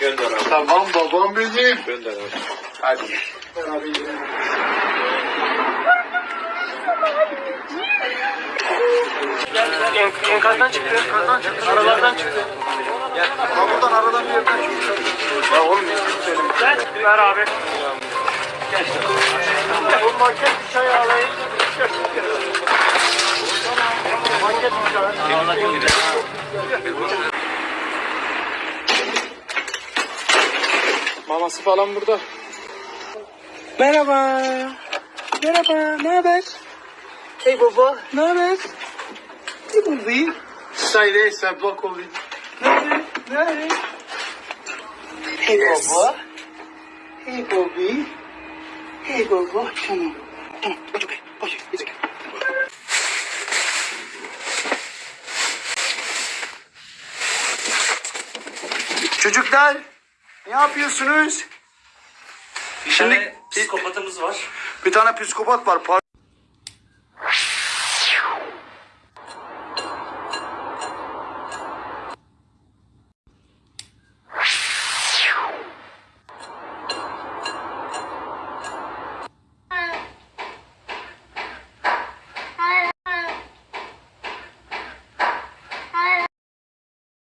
Gönder abi. Tamam babam benim. Gönder abi. Hadi. Beraber gidelim. En, enkazdan çıktı, enkazdan çıktı, aralardan çıktı. Ha buradan aradan bir yerden çıkıyor. Ya oğlum ne söyleyeyim. Gel, ver abi. Bu market çay alayım. Maması falan burada. Merhaba. Merhaba. Ne haber? Hey baba. Ne haber? Ne buldun? Sayre sen bak olayım. Nerede? Hey baba. Hey Bobby. Hey baba. Tamam. Tamam. Bak bakayım. Bak bakayım. Çocuklar ne yapıyorsunuz? Bir tane psikopatımız var. Bir tane psikopat var.